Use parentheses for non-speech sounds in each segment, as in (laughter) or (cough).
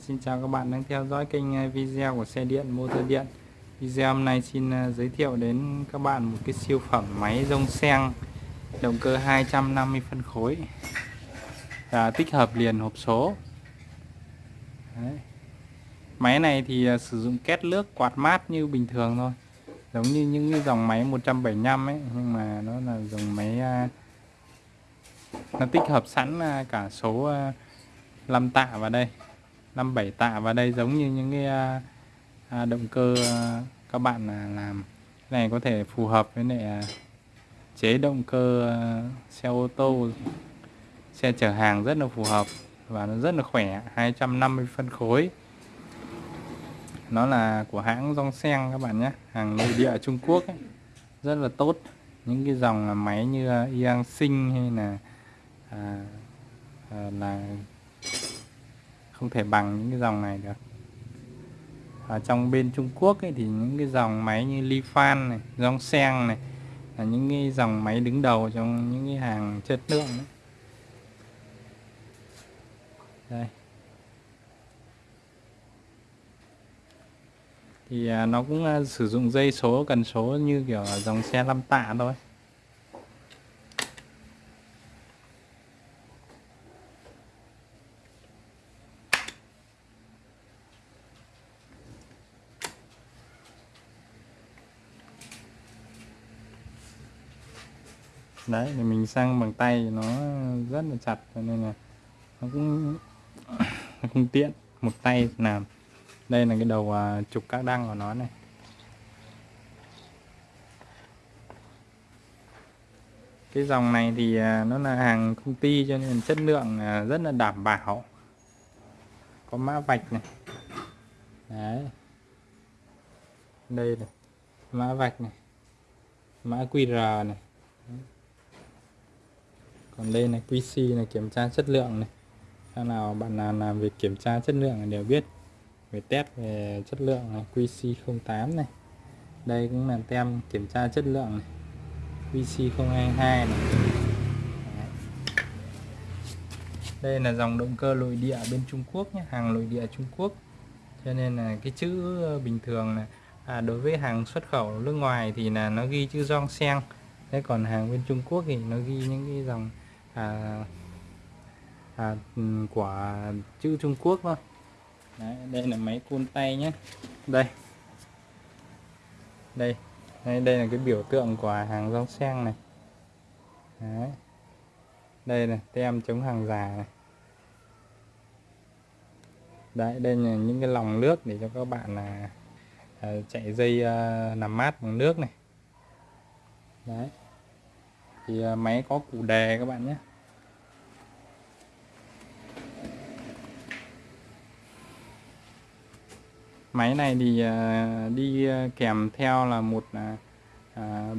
Xin chào các bạn đang theo dõi kênh à, video của xe điện motor điện. Video hôm nay xin à, giới thiệu đến các bạn một cái siêu phẩm máy rông sen Động cơ 250 phân khối và tích hợp liền hộp số. Đấy. Máy này thì à, sử dụng két nước quạt mát như bình thường thôi, Giống như những cái dòng máy 175 ấy, Nhưng mà nó là dòng máy Nó tích hợp sẵn cả số 5 tạ vào đây. 57 tạ và đây giống như những cái à, à động cơ à, các bạn à, làm. Cái này có thể phù hợp với lại chế động cơ xe ô tô. Xe chở hàng rất là phù hợp và nó rất là khỏe 250 phân khối. Nó là của hãng Dongsen các bạn nhé hàng nội địa Trung Quốc ấy. rất là tốt. Những cái dòng máy như Yang Sinh hay là à, à, là không thể bằng những cái dòng này được. Ở trong bên Trung Quốc ấy, thì những cái dòng máy như Lifan này, dòng sen này là những cái dòng máy đứng đầu trong những cái hàng chất lượng đấy. đây. Thì à, nó cũng à, sử dụng dây số cần số như kiểu dòng xe 5 tạ thôi. Đấy, thì mình sang bằng tay nó rất là chặt, cho nên là nó cũng (coughs) nó không tiện. Một tay làm. Đây là cái đầu à, trục các đăng của nó này. Cái dòng này thì à, nó là hàng công ty cho nên chất lượng à, rất là đảm bảo. Có mã vạch này. Đấy. Đây này, mã vạch này. Mã QR này còn đây là QC là kiểm tra chất lượng này. Khi nào bạn nào làm việc kiểm tra chất lượng đều biết. Về test về chất lượng là QC08 này. Đây cũng là tem kiểm tra chất lượng này. QC022 này. Đây là dòng động cơ nội địa bên Trung Quốc nhé hàng nội địa Trung Quốc. Cho nên là cái chữ bình thường là à, đối với hàng xuất khẩu nước ngoài thì là nó ghi chữ Dong Sen thế còn hàng bên Trung Quốc thì nó ghi những cái dòng à, à, của chữ Trung Quốc thôi Đấy, đây là máy côn tay nhé. Đây. Đây đây, đây là cái biểu tượng của hàng rong sen này. Đấy. đây là tem chống hàng giả này. Đấy đây là những cái lòng nước để cho các bạn là à, chạy dây à, làm mát bằng nước này. Đấy thì à, máy có cụ đề các bạn nhé. Máy này thì à, đi à, kèm theo là một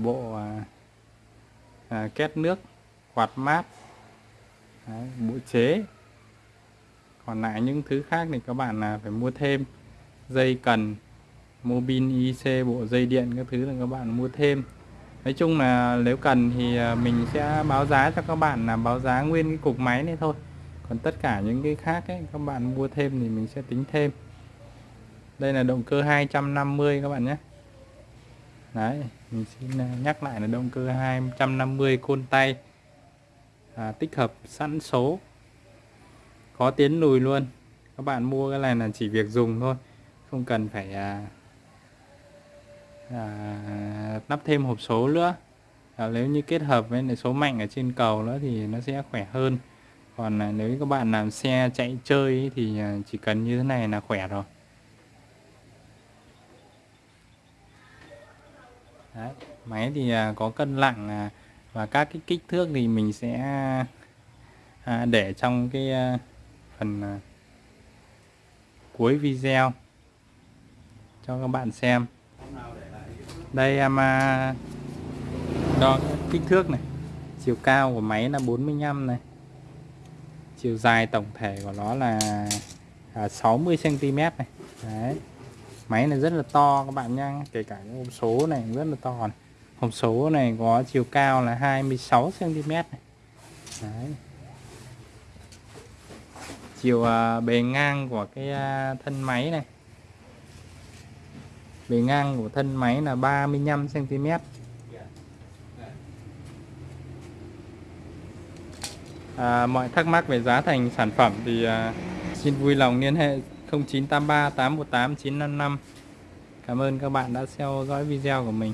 bộ két nước quạt mát Đấy, bộ chế. Còn lại những thứ khác thì các bạn là phải mua thêm dây cần mobin IC bộ dây điện các thứ là các bạn mua thêm nói chung là nếu cần thì à, mình sẽ báo giá cho các bạn là báo giá nguyên cái cục máy này thôi. Còn tất cả những cái khác ấy các bạn mua thêm thì mình sẽ tính thêm. Đây là động cơ 250 các bạn nhé. Đấy mình xin à, nhắc lại là động cơ 250 côn tay. À, tích hợp sẵn số. Có tiến lùi luôn. Các bạn mua cái này là chỉ việc dùng thôi không cần phải à, à, lắp thêm hộp số nữa. À, nếu như kết hợp với số mạnh ở trên cầu nữa thì nó sẽ khỏe hơn. Còn à, nếu các bạn làm xe chạy chơi ấy, thì à, chỉ cần như thế này là khỏe rồi. Đấy, máy thì à, có cân nặng à, và các cái kích thước thì mình sẽ à, để trong cái à, phần à, cuối video cho các bạn xem đây em à, đo kích thước này. Chiều cao của máy là 45 này. Chiều dài tổng thể của nó là à, 60 cm này. Đấy. Máy này rất là to các bạn nha kể cả những hộp số này rất là to này. hộp số này có chiều cao là 26 cm này. Đấy. Chiều à, bề ngang của cái thân máy này bề ngang của thân máy là 35 cm à, mọi thắc mắc về giá thành sản phẩm thì à, xin vui lòng liên hệ 0983 818 955 Cảm ơn các bạn đã theo dõi video của mình.